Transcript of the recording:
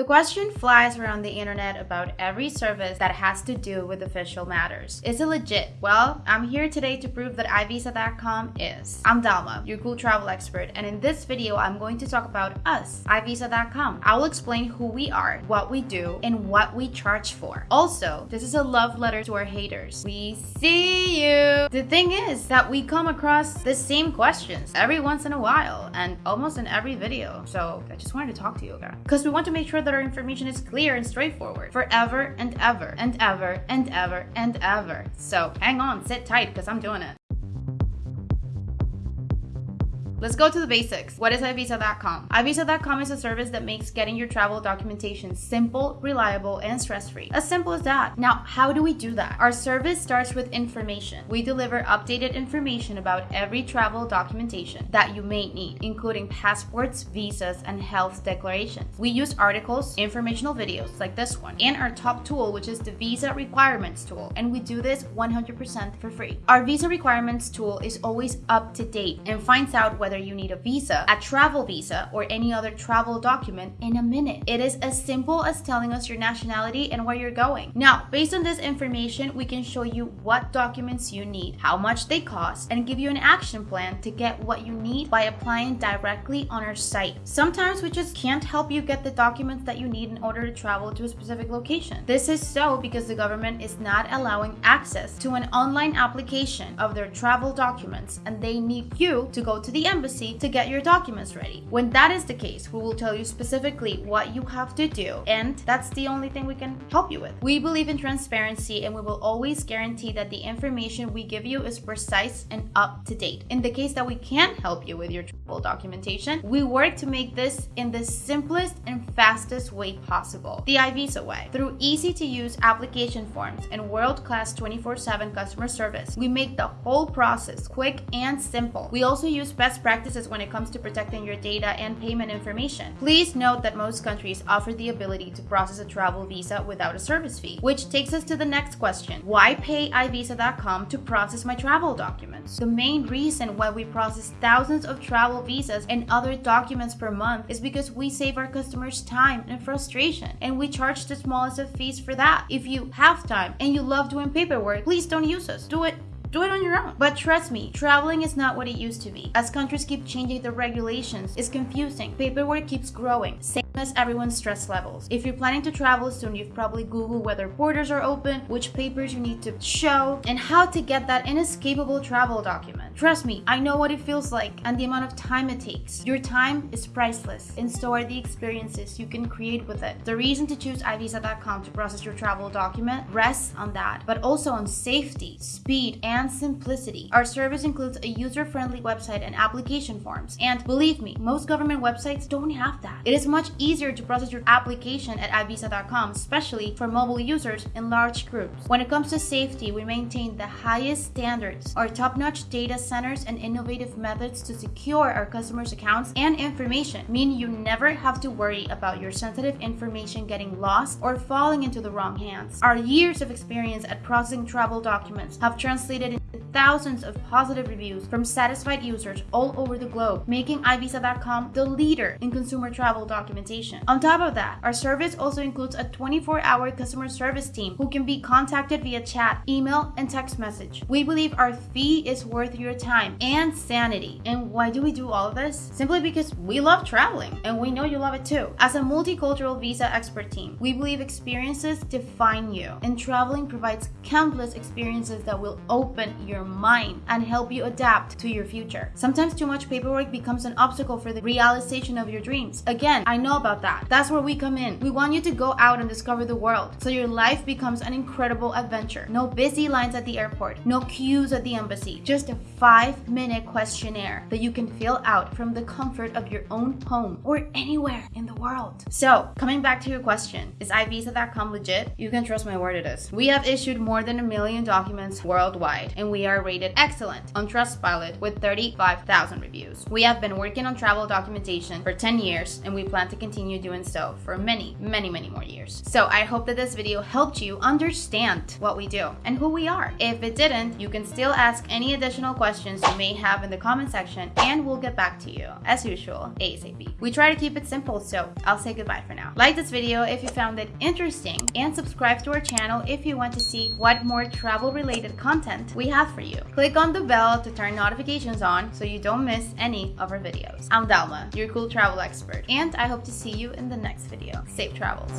The question flies around the internet about every service that has to do with official matters. Is it legit? Well, I'm here today to prove that iVisa.com is. I'm Dalma, your cool travel expert, and in this video, I'm going to talk about us, iVisa.com. I will explain who we are, what we do, and what we charge for. Also, this is a love letter to our haters. We see you! The thing is that we come across the same questions every once in a while and almost in every video. So I just wanted to talk to you guys. Because we want to make sure that that our information is clear and straightforward forever and ever and ever and ever and ever. So hang on, sit tight because I'm doing it. Let's go to the basics. What is iVisa.com? iVisa.com is a service that makes getting your travel documentation simple, reliable, and stress-free. As simple as that. Now, how do we do that? Our service starts with information. We deliver updated information about every travel documentation that you may need, including passports, visas, and health declarations. We use articles, informational videos like this one, and our top tool, which is the Visa Requirements tool, and we do this 100% for free. Our Visa Requirements tool is always up to date and finds out whether whether you need a visa, a travel visa, or any other travel document in a minute. It is as simple as telling us your nationality and where you're going. Now, based on this information, we can show you what documents you need, how much they cost, and give you an action plan to get what you need by applying directly on our site. Sometimes we just can't help you get the documents that you need in order to travel to a specific location. This is so because the government is not allowing access to an online application of their travel documents and they need you to go to the embassy embassy to get your documents ready. When that is the case, we will tell you specifically what you have to do, and that's the only thing we can help you with. We believe in transparency and we will always guarantee that the information we give you is precise and up to date. In the case that we can't help you with your travel documentation, we work to make this in the simplest and fastest way possible, the iVisa way. Through easy to use application forms and world-class 24-7 customer service, we make the whole process quick and simple. We also use best practices practices when it comes to protecting your data and payment information. Please note that most countries offer the ability to process a travel visa without a service fee, which takes us to the next question. Why pay iVisa.com to process my travel documents? The main reason why we process thousands of travel visas and other documents per month is because we save our customers time and frustration, and we charge the smallest of fees for that. If you have time and you love doing paperwork, please don't use us. Do it do it on your own. But trust me, traveling is not what it used to be. As countries keep changing the regulations, it's confusing. Paperwork keeps growing. Same as everyone's stress levels. If you're planning to travel soon, you've probably Googled whether borders are open, which papers you need to show, and how to get that inescapable travel document. Trust me, I know what it feels like and the amount of time it takes. Your time is priceless, and so are the experiences you can create with it. The reason to choose iVisa.com to process your travel document rests on that, but also on safety, speed, and simplicity. Our service includes a user-friendly website and application forms. And believe me, most government websites don't have that. It is much easier to process your application at iVisa.com, especially for mobile users in large groups. When it comes to safety, we maintain the highest standards. Our top-notch data centers and innovative methods to secure our customers' accounts and information mean you never have to worry about your sensitive information getting lost or falling into the wrong hands. Our years of experience at processing travel documents have translated thousands of positive reviews from satisfied users all over the globe, making iVisa.com the leader in consumer travel documentation. On top of that, our service also includes a 24-hour customer service team who can be contacted via chat, email, and text message. We believe our fee is worth your time and sanity. And why do we do all of this? Simply because we love traveling, and we know you love it too. As a multicultural visa expert team, we believe experiences define you, and traveling provides countless experiences that will open your mind and help you adapt to your future. Sometimes too much paperwork becomes an obstacle for the realization of your dreams. Again, I know about that. That's where we come in. We want you to go out and discover the world so your life becomes an incredible adventure. No busy lines at the airport, no queues at the embassy, just a five minute questionnaire that you can fill out from the comfort of your own home or anywhere in the world. So, coming back to your question, is iVisa.com legit? You can trust my word it is. We have issued more than a million documents worldwide and we are rated excellent on Trustpilot with 35,000 reviews. We have been working on travel documentation for 10 years and we plan to continue doing so for many, many, many more years. So I hope that this video helped you understand what we do and who we are. If it didn't, you can still ask any additional questions you may have in the comment section and we'll get back to you, as usual, ASAP. We try to keep it simple, so I'll say goodbye for now. Like this video if you found it interesting and subscribe to our channel if you want to see what more travel related content we have for you. Click on the bell to turn notifications on so you don't miss any of our videos. I'm Dalma, your cool travel expert, and I hope to see you in the next video. Safe travels.